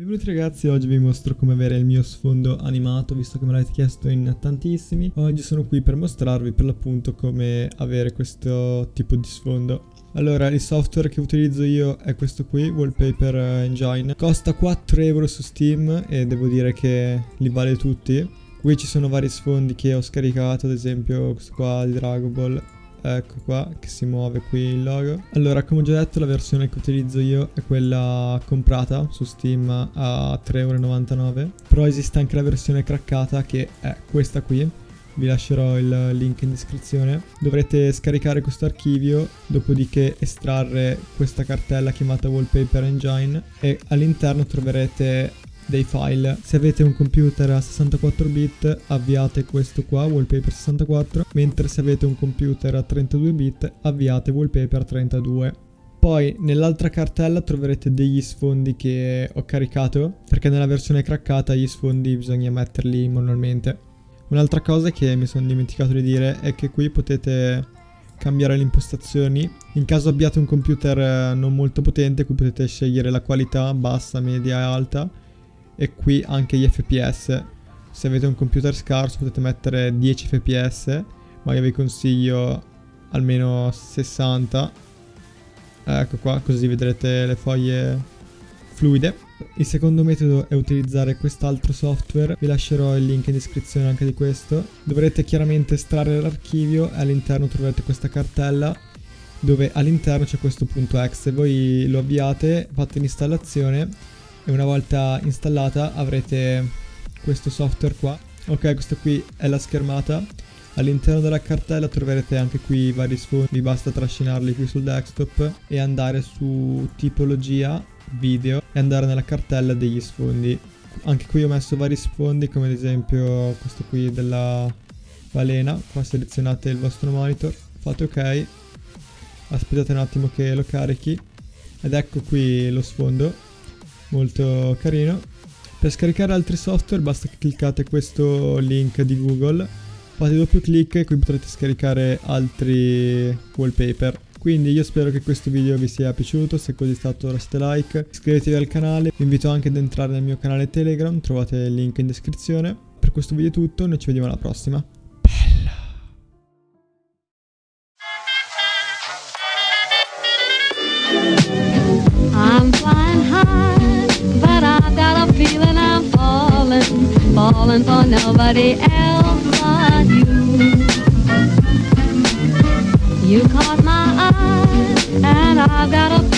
Benvenuti ragazzi, oggi vi mostro come avere il mio sfondo animato, visto che me l'avete chiesto in tantissimi. Oggi sono qui per mostrarvi per l'appunto come avere questo tipo di sfondo. Allora, il software che utilizzo io è questo qui, Wallpaper Engine. Costa 4 euro su Steam e devo dire che li vale tutti. Qui ci sono vari sfondi che ho scaricato, ad esempio questo qua di Dragon Ball Ecco qua che si muove qui il logo. Allora come ho già detto la versione che utilizzo io è quella comprata su Steam a 3,99€ Però esiste anche la versione craccata che è questa qui. Vi lascerò il link in descrizione. Dovrete scaricare questo archivio dopodiché estrarre questa cartella chiamata wallpaper engine e all'interno troverete dei file. Se avete un computer a 64 bit avviate questo qua, wallpaper 64, mentre se avete un computer a 32 bit avviate wallpaper 32. Poi nell'altra cartella troverete degli sfondi che ho caricato, perché nella versione craccata gli sfondi bisogna metterli manualmente. Un'altra cosa che mi sono dimenticato di dire è che qui potete cambiare le impostazioni. In caso abbiate un computer eh, non molto potente, qui potete scegliere la qualità bassa, media e alta e qui anche gli fps se avete un computer scarso potete mettere 10 fps ma io vi consiglio almeno 60 ecco qua così vedrete le foglie fluide il secondo metodo è utilizzare quest'altro software, vi lascerò il link in descrizione anche di questo. Dovrete chiaramente estrarre l'archivio e all'interno troverete questa cartella dove all'interno c'è questo punto .exe. Voi lo avviate, fate l'installazione e una volta installata avrete questo software qua. Ok questa qui è la schermata. All'interno della cartella troverete anche qui i vari sfondi. Vi basta trascinarli qui sul desktop e andare su tipologia video e andare nella cartella degli sfondi. Anche qui ho messo vari sfondi come ad esempio questo qui della balena. Qua selezionate il vostro monitor. Fate ok. Aspettate un attimo che lo carichi. Ed ecco qui lo sfondo molto carino. Per scaricare altri software basta che cliccate questo link di Google, fate doppio clic e qui potrete scaricare altri wallpaper. Quindi io spero che questo video vi sia piaciuto, se così è stato lasciate like, iscrivetevi al canale, vi invito anche ad entrare nel mio canale Telegram, trovate il link in descrizione. Per questo video è tutto, noi ci vediamo alla prossima. Falling for nobody else but you. You caught my eye, and I've got a